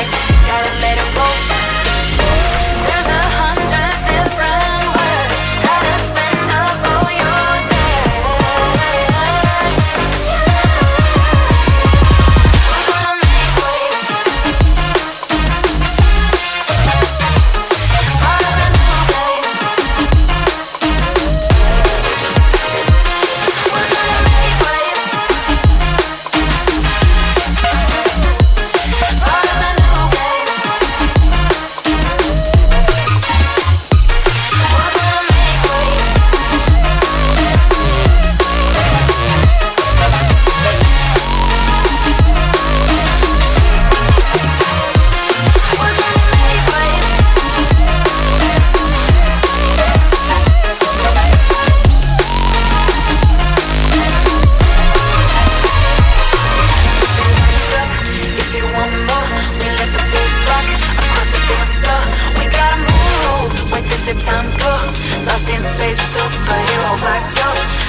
ice, gotta let superhero vibes, yo.